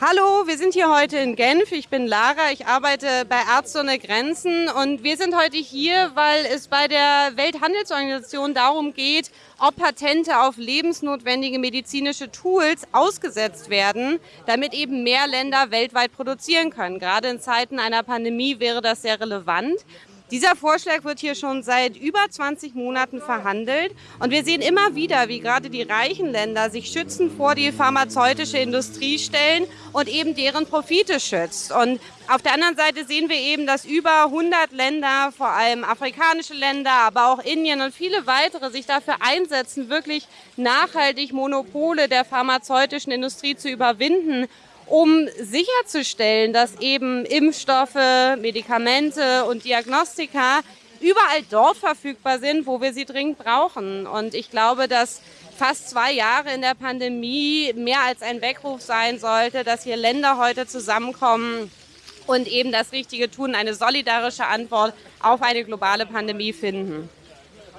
Hallo, wir sind hier heute in Genf. Ich bin Lara, ich arbeite bei Ärzte ohne Grenzen und wir sind heute hier, weil es bei der Welthandelsorganisation darum geht, ob Patente auf lebensnotwendige medizinische Tools ausgesetzt werden, damit eben mehr Länder weltweit produzieren können. Gerade in Zeiten einer Pandemie wäre das sehr relevant. Dieser Vorschlag wird hier schon seit über 20 Monaten verhandelt und wir sehen immer wieder, wie gerade die reichen Länder sich schützen vor die pharmazeutische Industrie stellen und eben deren Profite schützt. Und auf der anderen Seite sehen wir eben, dass über 100 Länder, vor allem afrikanische Länder, aber auch Indien und viele weitere sich dafür einsetzen, wirklich nachhaltig Monopole der pharmazeutischen Industrie zu überwinden um sicherzustellen, dass eben Impfstoffe, Medikamente und Diagnostika überall dort verfügbar sind, wo wir sie dringend brauchen. Und ich glaube, dass fast zwei Jahre in der Pandemie mehr als ein Weckruf sein sollte, dass hier Länder heute zusammenkommen und eben das Richtige tun, eine solidarische Antwort auf eine globale Pandemie finden.